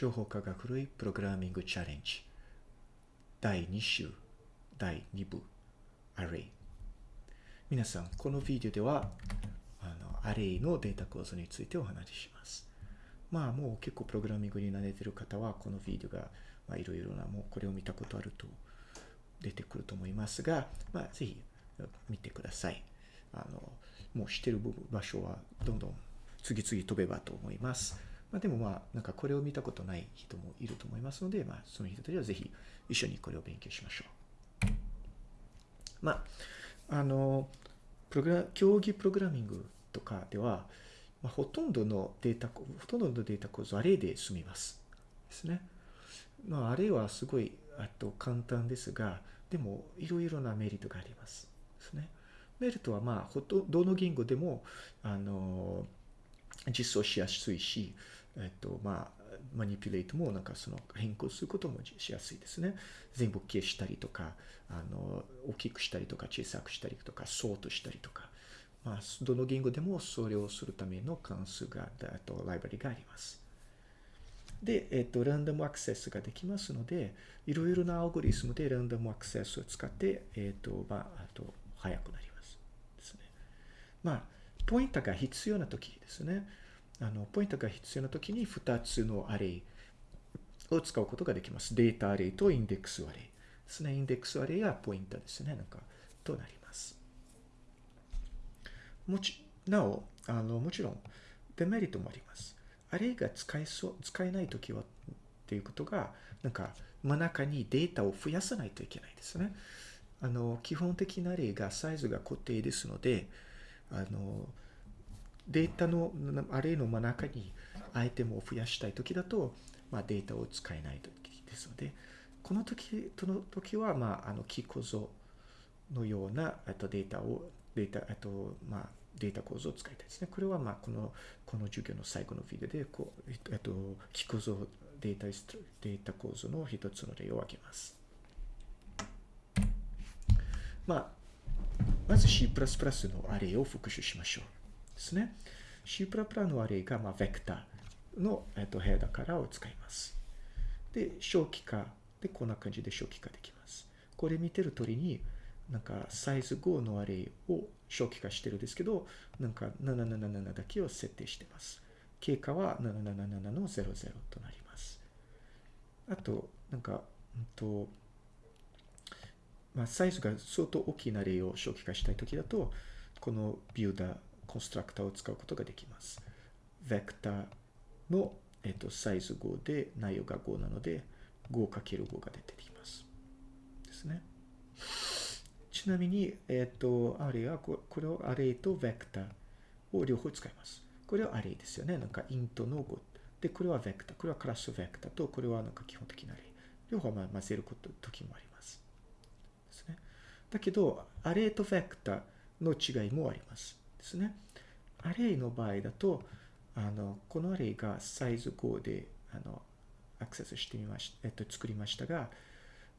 情報化が古いプログラミングチャレンジ第2週第2部アレイ皆さんこのビデオではあのアレイのデータ構造についてお話ししますまあもう結構プログラミングに慣れてる方はこのビデオがいろいろなもうこれを見たことあると出てくると思いますが、まあ、ぜひ見てください。あの、もう知ってる場所はどんどん次々飛べばと思います。まあ、でもまあ、なんかこれを見たことない人もいると思いますので、まあ、その人たちはぜひ一緒にこれを勉強しましょう。まあ、あの、プログラ、競技プログラミングとかでは、まあ、ほとんどのデータ、ほとんどのデータ構造、アレイで済みます。ですね。まあ、あれはすごい、あと簡単ですが、でも、いろいろなメリットがあります。ですね。メリットは、まあ、ほと、どの言語でも、あの、実装しやすいし、えっと、まあ、マニピュレートもなんかその変更することもしやすいですね。全部消したりとか、あの、大きくしたりとか、小さくしたりとか、ソートしたりとか、まあ、どの言語でもそれをするための関数が、あと、ライブラリがあります。で、えっと、ランダムアクセスができますので、いろいろなアルゴリズムでランダムアクセスを使って、えっと、まあ、あと、速くなります。ですね。まあ、ポインターが必要な時ですね。あの、ポインターが必要な時に2つのアレイを使うことができます。データアレイとインデックスアレイですね。インデックスアレイやポインターですね。なんか、となります。もち、なお、あの、もちろん、デメリットもあります。アレイが使えそう、使えないときは、っていうことが、なんか、真ん中にデータを増やさないといけないですね。あの、基本的なアレイがサイズが固定ですので、あの、データの、アレイの真ん中にアイテムを増やしたいときだと、まあ、データを使えないときですので、この時、その時は、まあ、あの、キー構造のような、あとデータを、データ、あと、まあ、データ構造を使いたいですね。これは、まあ、この、この授業の最後のビデオで、こう、えっと、キ構造、データ、データ構造の一つの例を挙げます。まあ、まず C++ のアレイを復習しましょう。ですね。C++ のアレイが、まあ、ベクターの、えっと、ヘアダカラーを使います。で、小規化で、こんな感じで小規化できます。これ見てる通りに、なんかサイズ5のアレイを初期化してるんですけど、なんか777だけを設定してます。経過は777の00となります。あと、なんか、うんと、まあ、サイズが相当大きな例を初期化したいときだと、このビューダー、コンストラクターを使うことができます。ベクターの、えっと、サイズ5で内容が5なので、5×5 が出てきます。ですね。ちなみに、えっ、と、アレイは、これをアレイとベクターを両方使います。これはアレイですよね。なんかイントの5。で、これはベクター。これはクラスベクターと、これはなんか基本的なアレイ。両方混ぜること、時もあります。ですね。だけど、アレイとベクターの違いもあります。ですね。アレイの場合だと、あの、このアレイがサイズ5で、あの、アクセスしてみまし、えっと、作りましたが、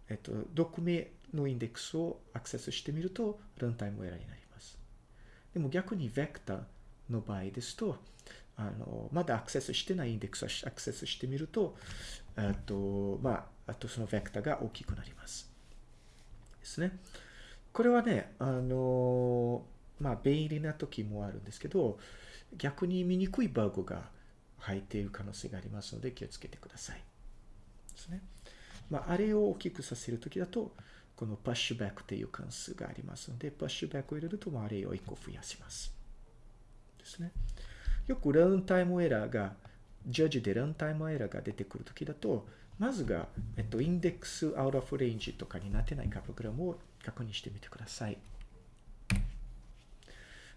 えっと、読名のインデックスをアクセスしてみると、ランタイムエラーになります。でも逆にベクターの場合ですと、あの、まだアクセスしてないインデックスをアクセスしてみると、あと、まあ、あとそのベクターが大きくなります。ですね。これはね、あの、まあ、便利な時もあるんですけど、逆に見にくいバグが入っている可能性がありますので気をつけてください。ですね。まあ、あれを大きくさせるときだと、このパッシュバックという関数がありますので、パッシュバックを入れると、まあ、あれを1個増やします。ですね。よくランタイムエラーが、ジャッジでランタイムエラーが出てくるときだと、まずが、えっと、インデックスアウトオフレンジとかになってないかプログラムを確認してみてください。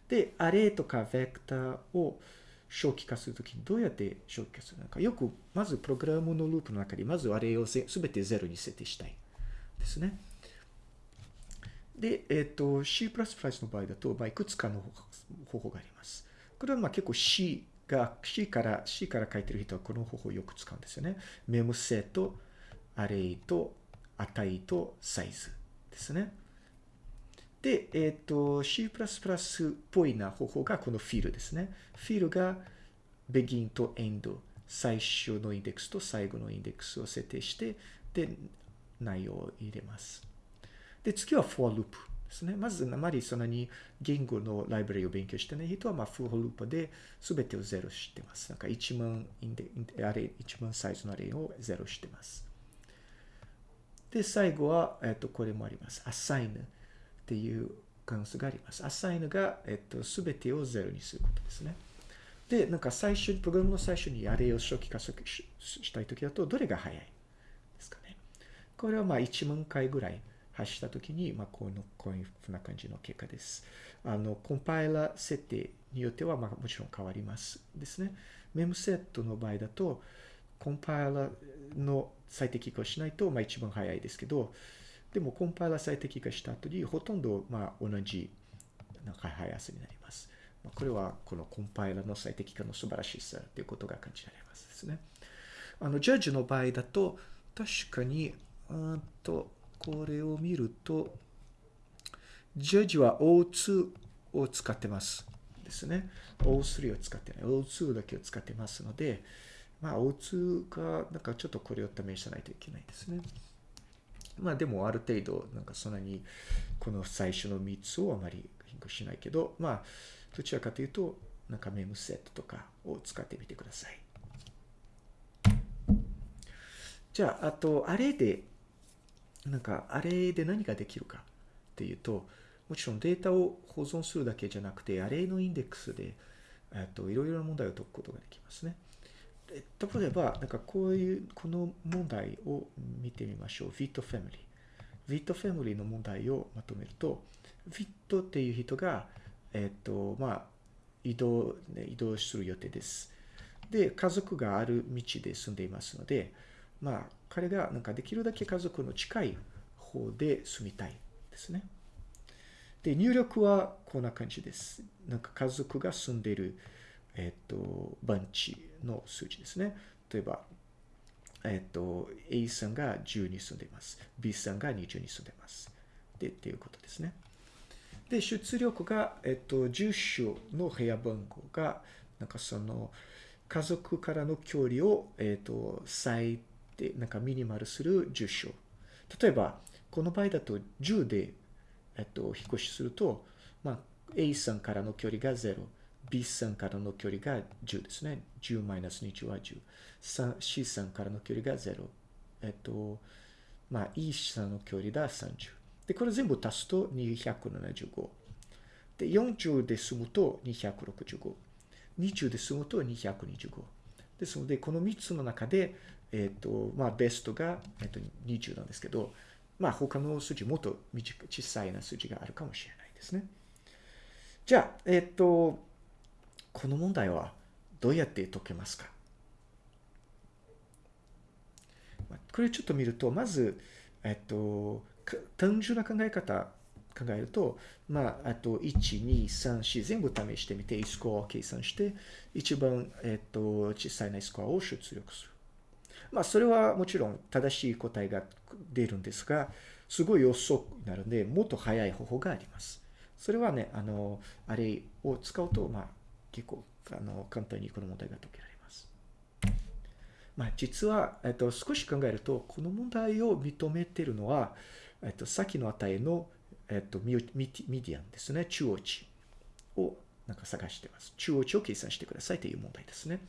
で、アレとかベクターを正規化するときにどうやって正規化するのか。よく、まずプログラムのループの中に、まずあれをすべてゼロに設定したい。ですね。で、えっ、ー、と、C++ の場合だと、まあ、いくつかの方法があります。これはまあ結構 C が、C から、C から書いてる人はこの方法をよく使うんですよね。メモセと、アレイと、値とサイズですね。で、えっ、ー、と、C++ っぽいな方法がこのフィルですね。フィルが begin と end 最初のインデックスと最後のインデックスを設定して、で、内容を入れます。で、次は for loop ですね。まず、あまりそんなに言語のライブラリを勉強してない人は、まあ、for loop で全てをゼロしてます。なんか1万インデ、あれ、1万サイズのアレイをゼロしてます。で、最後は、えっと、これもあります。assign っていう関数があります。assign が、えっと、全てをゼロにすることですね。で、なんか最初に、プログラムの最初にアレイを初期化したいときだと、どれが早いですかね。これはまあ1万回ぐらい発したときに、まあこの、こういうふうな感じの結果です。あの、コンパイラー設定によっては、まあもちろん変わりますですね。メムセットの場合だと、コンパイラーの最適化をしないと、まあ一番早いですけど、でもコンパイラ最適化した後に、ほとんどまあ同じなんか速さになります。これはこのコンパイラの最適化の素晴らしさということが感じられますですね。あの、ジャッジの場合だと、確かに、うんと、これを見ると、ジャッジは O2 を使ってますですね。O3 を使ってない。O2 だけを使ってますので、まあ O2 が、なんかちょっとこれを試さないといけないですね。まあでもある程度、なんかそんなに、この最初の3つをあまり変更しないけど、まあ、どちらかというと、なんかメムセットとかを使ってみてください。じゃあ、あと、あれで、なんか、あれで何ができるかっていうと、もちろんデータを保存するだけじゃなくて、アレのインデックスで、えっと、いろいろな問題を解くことができますね。例えば、なんかこういう、この問題を見てみましょう。フィットファミリー。フィットファミリーの問題をまとめると、フィットっていう人が、えっ、と、まあ、移動、ね、移動する予定です。で、家族がある道で住んでいますので、まあ、彼がなんかできるだけ家族の近い方で住みたいですね。で、入力はこんな感じです。なんか家族が住んでいる、えっ、と、番地の数字ですね。例えば、えっ、と、A さんが10に住んでいます。B さんが20に住んでいます。で、っていうことですね。で、出力が、えっと、住所の部屋番号が、なんかその、家族からの距離を、えっと、最低、なんかミニマルする住所。例えば、この場合だと10で、えっと、引っ越しすると、まあ、A さんからの距離が0、B さんからの距離が10ですね。10マイナス20は10。C さんからの距離が0。えっと、まあ、E さんの距離が30。で、これ全部足すと275。で、40で済むと265。20で済むと225。ですので、この3つの中で、えっ、と、まあ、ベストが、えっ、と、20なんですけど、まあ、他の数字もっと小さいな数字があるかもしれないですね。じゃあ、えっ、と、この問題はどうやって解けますか？これちょっと見ると、まず、えっと、単純な考え方考えると、まあ、あと、1、2、3、4全部試してみて、スコアを計算して、一番、えっと、小さいなスコアを出力する。まあ、それはもちろん正しい答えが出るんですが、すごい遅くなるので、もっと早い方法があります。それはね、あの、あれを使うと、まあ、結構、あの、簡単にこの問題が解けられます。まあ、実は、えっと、少し考えると、この問題を認めているのは、えっと、先の値の、えっと、ミミディアンですね。中央値をなんか探してます。中央値を計算してくださいという問題ですね。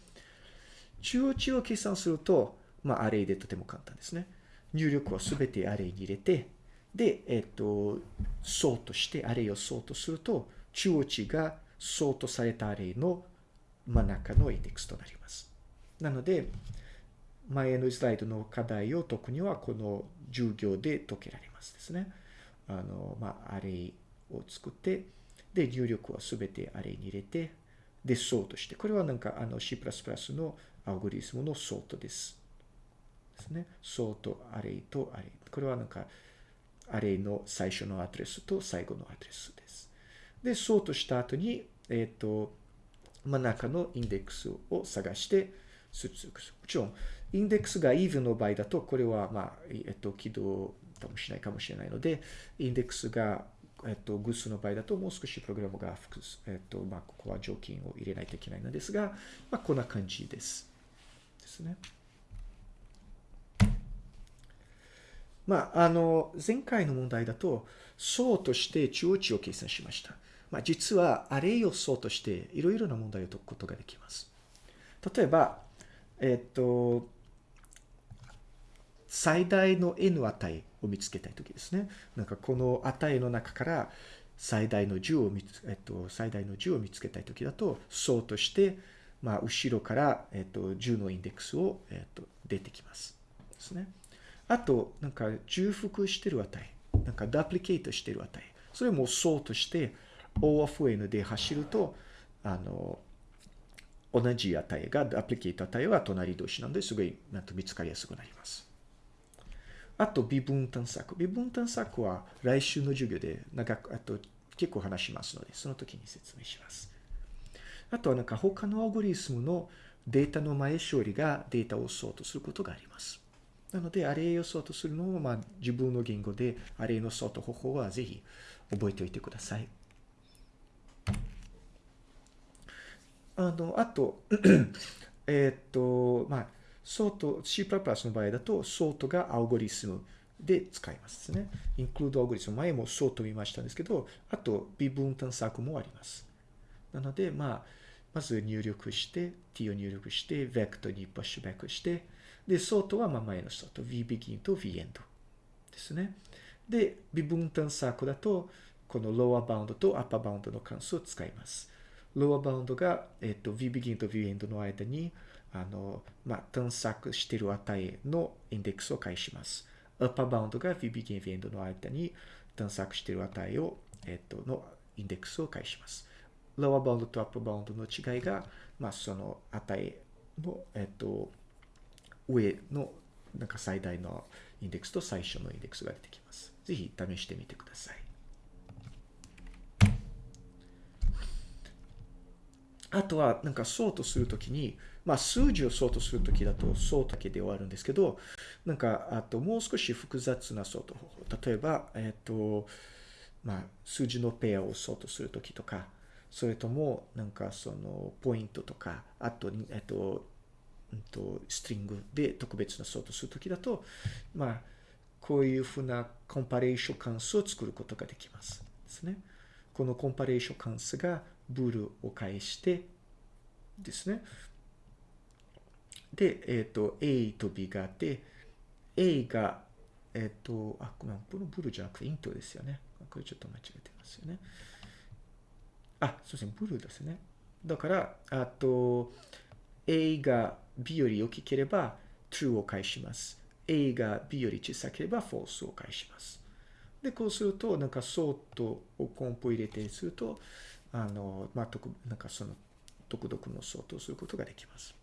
中央値を計算すると、まあ、アレイでとても簡単ですね。入力をすべてアレイに入れて、で、えっと、ソートして、アレイをソートすると、中央値がソートされたアレイの真ん中のインデックスとなります。なので、前のスライドの課題を解くには、この授業で解けられますですね。あの、まあ、アレイを作って、で、入力はすべてアレイに入れて、で、ソートして。これはなんか、あの、C++ のアルゴリズムのソートです。ですね。ソート、アレイとアレイ。これはなんか、アレイの最初のアドレスと最後のアドレスです。で、ソートした後に、えっ、ー、と、真ん中のインデックスを探して出力する。もちろん、インデックスが even の場合だと、これは、まあ、えっと、起動もしないかもしれないので、インデックスが、えっと、偶数の場合だと、もう少しプログラムが複数、えっと、まあ、ここは条件を入れないといけないのですが、まあ、こんな感じです。ですね。まあ、あの、前回の問題だと、層として中央値を計算しました。まあ、実は、アレイを層として、いろいろな問題を解くことができます。例えば、えっと、最大の n 値を見つけたいときですね。なんかこの値の中から最大の10を見つ、えっと、最大の10を見つけたいときだと、層として、まあ、後ろから、えっと、10のインデックスを、えっと、出てきます。ですね。あと、なんか重複してる値。なんかダプリケートしてる値。それも層として O of N で走ると、あの、同じ値が、ダプリケート値は隣同士なんで、すごい、なんと見つかりやすくなります。あと、微分探索。微分探索は来週の授業で長く、あと結構話しますので、その時に説明します。あとはなんか他のアルゴリスムのデータの前処理がデータをソートすることがあります。なので、アレイをソートするのを、まあ、自分の言語で、アレイのソート方法はぜひ覚えておいてください。あの、あと、えっと、まあ、ソート、C++ の場合だと、ソートがアルゴリズムで使いますね。 include algorithm、前もソート見ましたんですけど、あと、二分探索もあります。なので、まあ、まず入力して、t を入力して、ベクトにプッシュバックして、で、ソートはまあ前のソート、vBegin と vEnd ですね。で、微分探索だと、この lower bound と upper bound の関数を使います。Lower bound が、えっと、vBegin と vEnd の間に、あの、まあ、探索している値のインデックスを返します。upper bound が vBegin、vEnd の間に探索している値を、えっと、のインデックスを返します。lower bound と upper bound の違いが、まあ、その値の、えっと、上のなんか最大のインデックスと最初のインデックスが出てきます。ぜひ試してみてください。あとは、なんか、ソートするときに、まあ、数字をソートするときだと、ソートだけで終わるんですけど、なんか、あと、もう少し複雑なソート方法。例えば、えっ、ー、と、まあ、数字のペアをソートするときとか、それとも、なんか、その、ポイントとか、あと、えっ、ー、と、んと、ストリングで特別なソートするときだと、まあ、こういうふうなコンパレーション関数を作ることができます。ですね。このコンパレーション関数がブルを返してですね。で、えっ、ー、と、A と B があって、A が、えっ、ー、と、あ、このブルじゃなくてイントですよね。これちょっと間違えてますよね。あ、そうですね、ブルですね。だから、あと、A が B より大きければ true を返します。A が B より小さければ false を返します。で、こうすると、なんかソートをコンポ入れてすると、あの、まあ、特、なんかその、独特の相当することができます。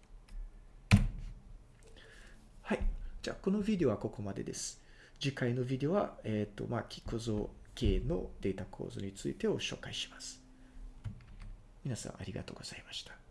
はい。じゃあ、このビデオはここまでです。次回のビデオは、えっ、ー、と、まあ、キ構造系のデータ構造についてを紹介します。皆さんありがとうございました。